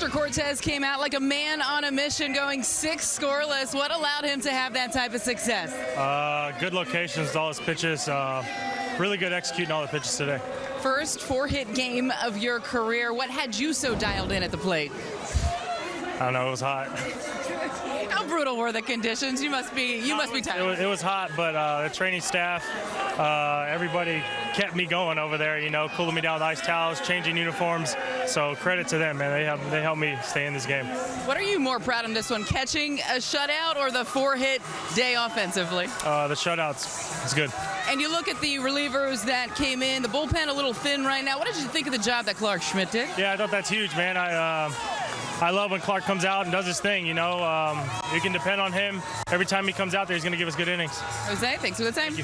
Nestor Cortes came out like a man on a mission, going six scoreless. What allowed him to have that type of success? Uh, good locations, all his pitches. Uh, really good executing all the pitches today. First four hit game of your career. What had you so dialed in at the plate? I don't know, it was hot. How brutal were the conditions? You must be you must be It tired. was, it was hot, but uh, the training staff, uh, everybody kept me going over there. You know, cooling me down with ice towels, changing uniforms. So credit to them, man. They helped they helped me stay in this game. What are you more proud of this one, catching a shutout or the four hit day offensively? Uh, the shutouts, it's good. And you look at the relievers that came in, the bullpen a little thin right now. What did you think of the job that Clarke Schmidt did? Yeah, I thought that's huge, man. I uh, I love when Clarke comes out and does his thing. You know, um, you can depend on him. Every time he comes out there, he's going to give us good innings. Jose, thanks for the time.